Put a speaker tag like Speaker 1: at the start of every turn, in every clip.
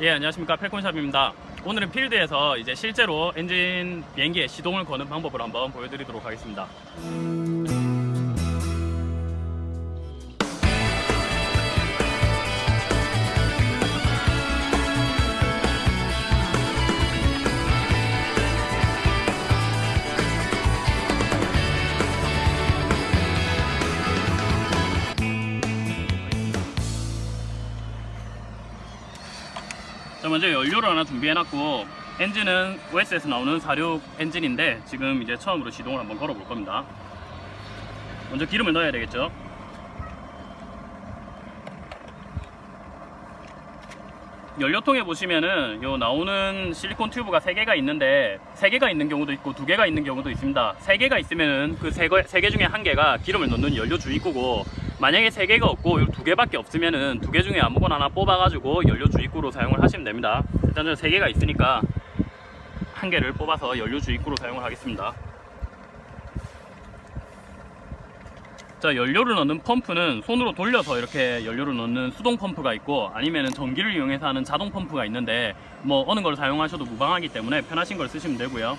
Speaker 1: 예 안녕하십니까. 펠콘샵입니다. 오늘은 필드에서 이제 실제로 엔진 비행기의 시동을 거는 방법을 한번 보여드리도록 하겠습니다 먼저 연료를 하나 준비해놨고 엔진은 OS에서 나오는 46 엔진인데 지금 이제 처음으로 시동을 한번 걸어볼 겁니다. 먼저 기름을 넣어야 되겠죠? 연료통에 보시면은 요 나오는 실리콘 튜브가 3개가 있는데 3개가 있는 경우도 있고 2개가 있는 경우도 있습니다. 3개가 있으면은 그 3개, 3개 중에 한 개가 기름을 넣는 연료 주입구고 만약에 3개가 없고 요 2개밖에 없으면은 2개 중에 아무거나 하나 뽑아가지고 연료 주입구로 사용을 하시면 됩니다. 일단 저는 3개가 있으니까 한 개를 뽑아서 연료 주입구로 사용을 하겠습니다. 자 연료를 넣는 펌프는 손으로 돌려서 이렇게 연료를 넣는 수동 펌프가 있고 아니면은 전기를 이용해서 하는 자동 펌프가 있는데 뭐 어느 걸 사용하셔도 무방하기 때문에 편하신 걸 쓰시면 되고요.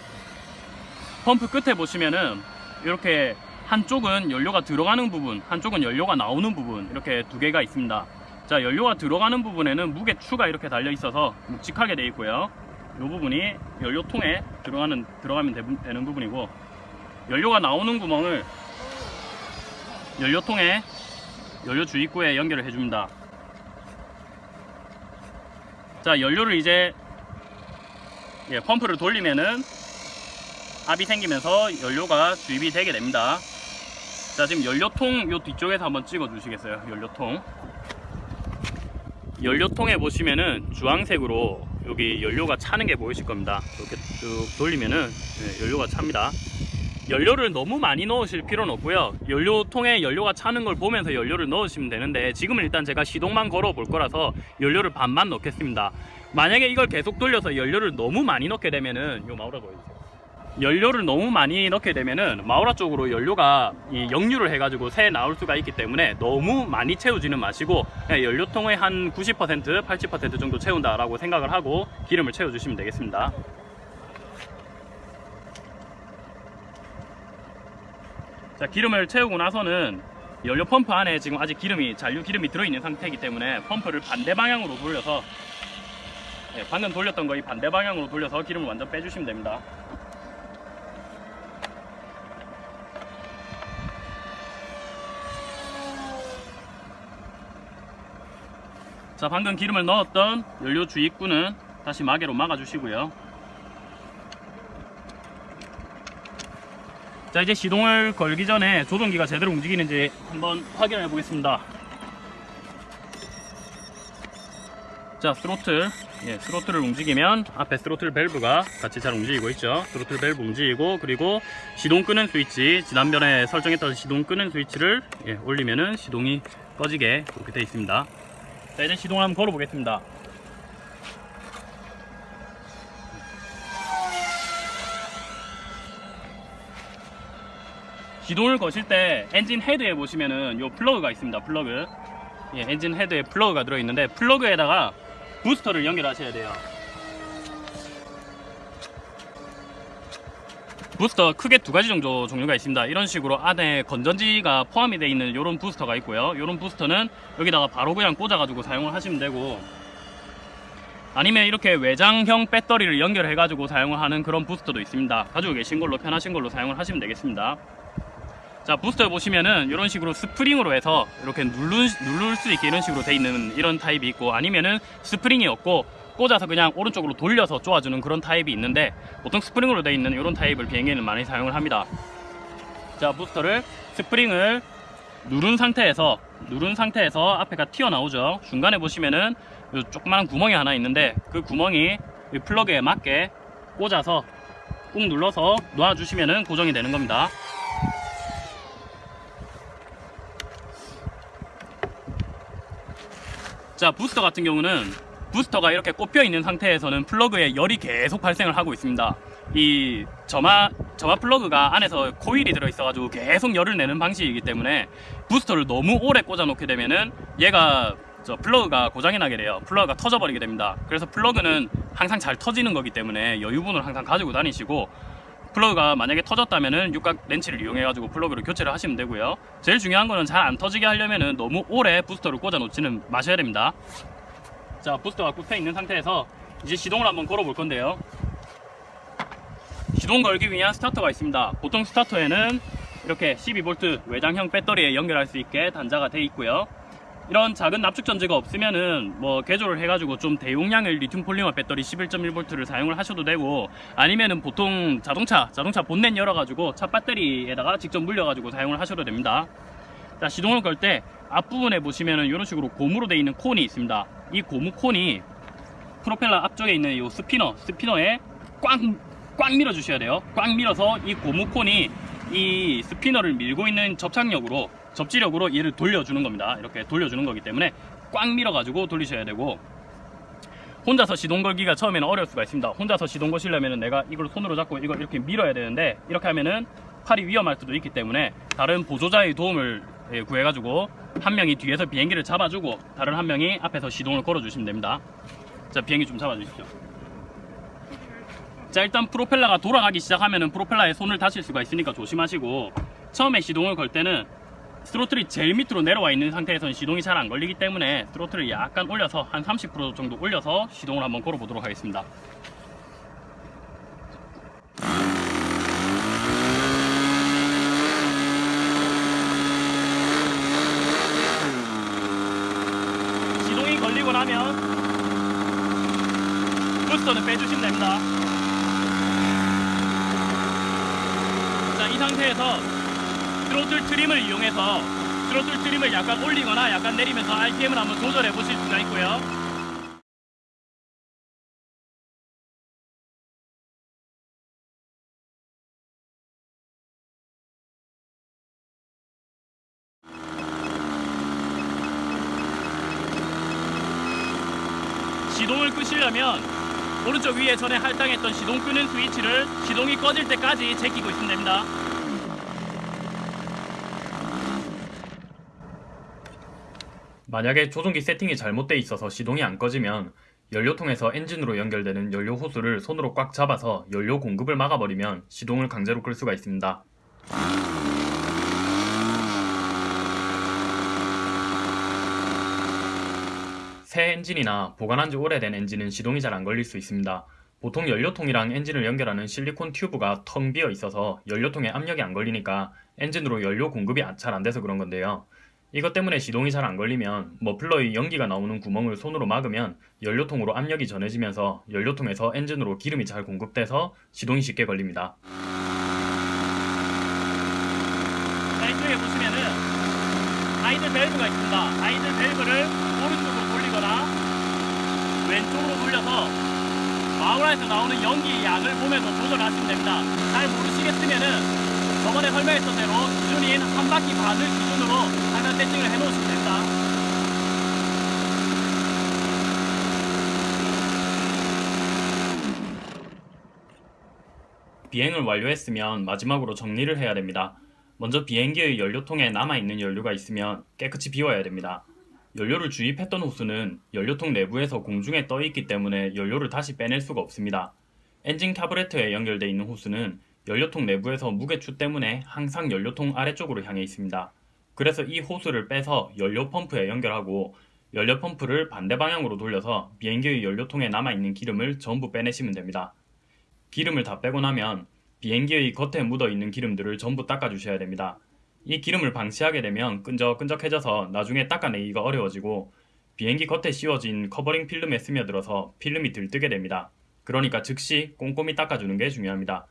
Speaker 1: 펌프 끝에 보시면은 이렇게 한쪽은 연료가 들어가는 부분 한쪽은 연료가 나오는 부분 이렇게 두 개가 있습니다 자 연료가 들어가는 부분에는 무게 추가 이렇게 달려 있어서 묵직하게 되어 있고요 이 부분이 연료통에 들어가는 들어가면 되- 되는 부분이고 연료가 나오는 구멍을 연료통에 연료 주입구에 연결을 해줍니다. 자, 연료를 이제 예, 펌프를 돌리면은 압이 생기면서 연료가 주입이 되게 됩니다. 자, 지금 연료통 요 뒤쪽에서 한번 찍어 주시겠어요? 연료통. 연료통에 보시면은 주황색으로 여기 연료가 차는 게 보이실 겁니다. 이렇게 쭉 돌리면은 예, 연료가 찹니다. 연료를 너무 많이 넣으실 필요는 없고요 연료통에 연료가 차는 걸 보면서 연료를 넣으시면 되는데 지금은 일단 제가 시동만 걸어 볼 거라서 연료를 반만 넣겠습니다 만약에 이걸 계속 돌려서 연료를 너무 많이 넣게 되면은 요 마우라 보여주세요 연료를 너무 많이 넣게 되면은 마우라 쪽으로 연료가 이 역류를 해가지고 새 나올 수가 있기 때문에 너무 많이 채우지는 마시고 그냥 연료통의 한 90% 80% 정도 채운다라고 생각을 하고 기름을 채워주시면 되겠습니다. 자 기름을 채우고 나서는 연료 펌프 안에 지금 아직 기름이 잔류 기름이 들어있는 상태이기 때문에 펌프를 반대 방향으로 돌려서 예, 방금 돌렸던 거의 반대 방향으로 돌려서 기름을 완전 빼주시면 됩니다 자 방금 기름을 넣었던 연료 주입구는 다시 마개로 막아 주시고요. 자 이제 시동을 걸기 전에 조종기가 제대로 움직이는지 한번 확인해 보겠습니다. 자 스로틀. 예, 스로틀을 움직이면 앞에 스로틀 밸브가 같이 잘 움직이고 있죠. 스로틀 밸브 움직이고 그리고 시동 끄는 스위치 지난번에 설정했던 시동 끄는 스위치를 예, 올리면은 시동이 꺼지게 그렇게 되어 있습니다 자 이제 시동을 한번 걸어 보겠습니다 시동을 거실 때 엔진 헤드에 보시면은 요 플러그가 있습니다. 플러그. 예, 엔진 헤드에 플러그가 들어 있는데 플러그에다가 부스터를 연결하셔야 돼요. 부스터 크게 두 가지 정도 종류가 있습니다. 이런 식으로 안에 건전지가 포함이 되어 있는 이런 부스터가 있고요. 이런 부스터는 여기다가 바로 그냥 꽂아 가지고 사용을 하시면 되고 아니면 이렇게 외장형 배터리를 연결해 가지고 사용을 하는 그런 부스터도 있습니다. 가지고 계신 걸로 편하신 걸로 사용을 하시면 되겠습니다. 자 부스터 보시면은 이런 식으로 스프링으로 해서 이렇게 누를, 수 있게 이런 식으로 돼 있는 이런 타입이 있고 아니면은 스프링이 없고 꽂아서 그냥 오른쪽으로 돌려서 쪼아주는 그런 타입이 있는데 보통 스프링으로 돼 있는 이런 타입을 비행기에는 많이 사용을 합니다. 자 부스터를 스프링을 누른 상태에서 누른 상태에서 앞에가 튀어나오죠. 중간에 보시면은 요 조그마한 구멍이 하나 있는데 그 구멍이 이 플러그에 맞게 꽂아서 꾹 눌러서 놔주시면은 고정이 되는 겁니다. 자 부스터 같은 경우는 부스터가 이렇게 꼽혀 있는 상태에서는 플러그에 열이 계속 발생을 하고 있습니다 이 점화 점화 플러그가 안에서 코일이 들어 있어 가지고 계속 열을 내는 방식이기 때문에 부스터를 너무 오래 꽂아 놓게 되면은 얘가 저 플러그가 고장이 나게 돼요. 플러그가 터져버리게 됩니다. 그래서 플러그는 항상 잘 터지는 거기 때문에 여유분을 항상 가지고 다니시고 플러그가 만약에 터졌다면은 육각 렌치를 이용해 가지고 플러그를 교체를 하시면 되고요. 제일 중요한 거는 잘 안 터지게 하려면은 너무 오래 부스터를 꽂아 놓지는 마셔야 됩니다. 자, 부스터가 꽂혀 있는 상태에서 이제 시동을 한번 걸어 볼 건데요. 시동 걸기 위한 스타터가 있습니다. 보통 스타터에는 이렇게 12V 외장형 배터리에 연결할 수 있게 단자가 되어 있고요. 이런 작은 납축 전지가 없으면은 뭐 개조를 해가지고 좀 대용량의 리튬 폴리머 배터리 11.1V를 사용을 하셔도 되고 아니면은 보통 자동차 자동차 본넷 열어가지고 차 배터리에다가 직접 물려가지고 사용을 하셔도 됩니다. 자 시동을 걸 때 앞부분에 보시면은 이런 식으로 고무로 되어 있는 콘이 있습니다. 이 고무 콘이 프로펠러 앞쪽에 있는 이 spinner spinner에 꽉꽉 밀어 주셔야 돼요. 꽉 밀어서 이 고무 콘이 이 spinner를 밀고 있는 접착력으로 접지력으로 얘를 돌려주는 겁니다. 이렇게 돌려주는 거기 때문에 꽉 밀어 가지고 돌리셔야 되고 혼자서 시동 걸기가 처음에는 어려울 수가 있습니다. 혼자서 시동 거시려면 내가 이걸 손으로 잡고 이걸 이렇게 밀어야 되는데 이렇게 하면은 팔이 위험할 수도 있기 때문에 다른 보조자의 도움을 예, 구해가지고 한 명이 뒤에서 비행기를 잡아주고 다른 한 명이 앞에서 시동을 걸어주시면 됩니다. 자 비행기 좀 잡아주십시오. 자 일단 프로펠러가 돌아가기 시작하면 은 프로펠러에 손을 다칠 수가 있으니까 조심하시고 처음에 시동을 걸 때는 스로틀이 제일 밑으로 내려와 있는 상태에서는 시동이 잘 안 걸리기 때문에 스로틀을 약간 올려서 한 30% 정도 올려서 시동을 한번 걸어 보도록 하겠습니다 시동이 걸리고 나면 부스터는 빼주시면 됩니다 자 이 상태에서 트로틀 트림을 이용해서 트로틀 트림을 약간 올리거나 약간 내리면서 RPM을 한번 조절해 보실 수가 있고요. 시동을 끄시려면 오른쪽 위에 전에 할당했던 시동 끄는 스위치를 시동이 꺼질 때까지 제끼고 있으면 됩니다. 만약에 조종기 세팅이 잘못되어 있어서 시동이 안 꺼지면 연료통에서 엔진으로 연결되는 연료 호스를 손으로 꽉 잡아서 연료 공급을 막아버리면 시동을 강제로 끌 수가 있습니다. 새 엔진이나 보관한 지 오래된 엔진은 시동이 잘 안 걸릴 수 있습니다. 보통 연료통이랑 엔진을 연결하는 실리콘 튜브가 텅 비어 있어서 연료통에 압력이 안 걸리니까 엔진으로 연료 공급이 잘 안 돼서 그런 건데요. 이것 때문에 시동이 잘 안 걸리면 머플러의 연기가 나오는 구멍을 손으로 막으면 연료통으로 압력이 전해지면서 연료통에서 엔진으로 기름이 잘 공급돼서 시동이 쉽게 걸립니다. 자, 이쪽에 보시면은 아이들 밸브가 있습니다. 아이들 밸브를 오른쪽으로 왼쪽으로 돌려서 마우라에서 나오는 연기의 양을 보면서 조절하시면 됩니다. 잘 모르시겠으면은 저번에 설명했던 대로 기준인 한 바퀴 반을 기준으로 화면 세팅을 해 놓으시면 됩니다. 비행을 완료했으면 마지막으로 정리를 해야 됩니다. 먼저 비행기의 연료통에 남아있는 연료가 있으면 깨끗이 비워야 됩니다. 연료를 주입했던 호스는 연료통 내부에서 공중에 떠 있기 때문에 연료를 다시 빼낼 수가 없습니다. 엔진 카브레터에 연결되어 있는 호스는 연료통 내부에서 무게추 때문에 항상 연료통 아래쪽으로 향해 있습니다. 그래서 이 호스를 빼서 연료 펌프에 연결하고 연료 펌프를 반대 방향으로 돌려서 비행기의 연료통에 남아있는 기름을 전부 빼내시면 됩니다. 기름을 다 빼고 나면 비행기의 겉에 묻어있는 기름들을 전부 닦아주셔야 됩니다. 이 기름을 방치하게 되면 끈적끈적해져서 나중에 닦아내기가 어려워지고 비행기 겉에 씌워진 covering 필름에 스며들어서 필름이 들뜨게 됩니다. 그러니까 즉시 꼼꼼히 닦아주는 게 중요합니다.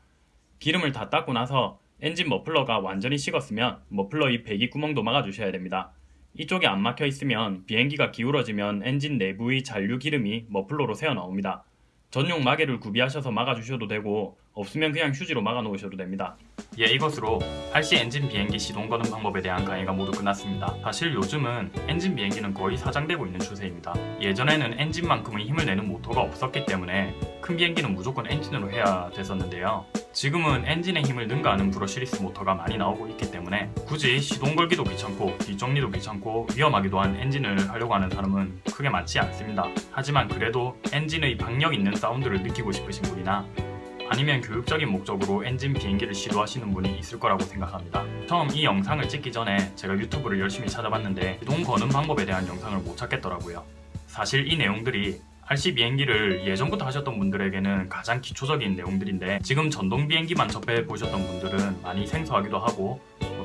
Speaker 1: 기름을 다 닦고 나서 엔진 머플러가 완전히 식었으면 머플러의 배기 구멍도 막아주셔야 됩니다. 이쪽이 안 막혀 있으면 비행기가 기울어지면 엔진 내부의 잔류 기름이 머플러로 새어나옵니다. 전용 마개를 구비하셔서 막아주셔도 되고 없으면 그냥 휴지로 막아 놓으셔도 됩니다. 예, 이것으로 RC 엔진 비행기 시동 거는 방법에 대한 강의가 모두 끝났습니다. 사실 요즘은 엔진 비행기는 거의 사장되고 있는 추세입니다. 예전에는 엔진만큼의 힘을 내는 모터가 없었기 때문에 큰 비행기는 무조건 엔진으로 해야 됐었는데요. 지금은 엔진의 힘을 능가하는 brushless 모터가 많이 나오고 있기 때문에 굳이 시동 걸기도 귀찮고 뒷정리도 귀찮고 위험하기도 한 엔진을 하려고 하는 사람은 크게 많지 않습니다. 하지만 그래도 엔진의 박력 있는 사운드를 느끼고 싶으신 분이나 아니면 교육적인 목적으로 엔진 비행기를 시도하시는 분이 있을 거라고 생각합니다. 처음 이 영상을 찍기 전에 제가 유튜브를 열심히 찾아봤는데 시동 거는 방법에 대한 영상을 못 찾겠더라고요. 사실 이 내용들이 RC 비행기를 예전부터 하셨던 분들에게는 가장 기초적인 내용들인데 지금 전동 비행기만 접해 보셨던 분들은 많이 생소하기도 하고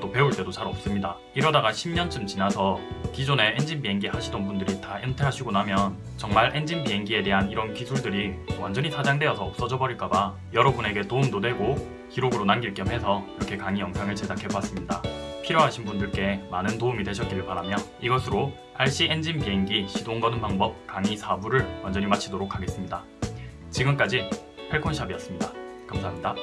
Speaker 1: 또 배울 때도 잘 없습니다. 이러다가 10년쯤 지나서 기존에 엔진 비행기 하시던 분들이 다 은퇴하시고 나면 정말 엔진 비행기에 대한 이런 기술들이 완전히 사장되어서 없어져 버릴까봐 여러분에게 도움도 되고 기록으로 남길 겸 해서 이렇게 강의 영상을 제작해봤습니다. 필요하신 분들께 많은 도움이 되셨기를 바라며 이것으로 RC 엔진 비행기 시동 거는 방법 강의 4부를 완전히 마치도록 하겠습니다. 지금까지 펠콘샵이었습니다. 감사합니다.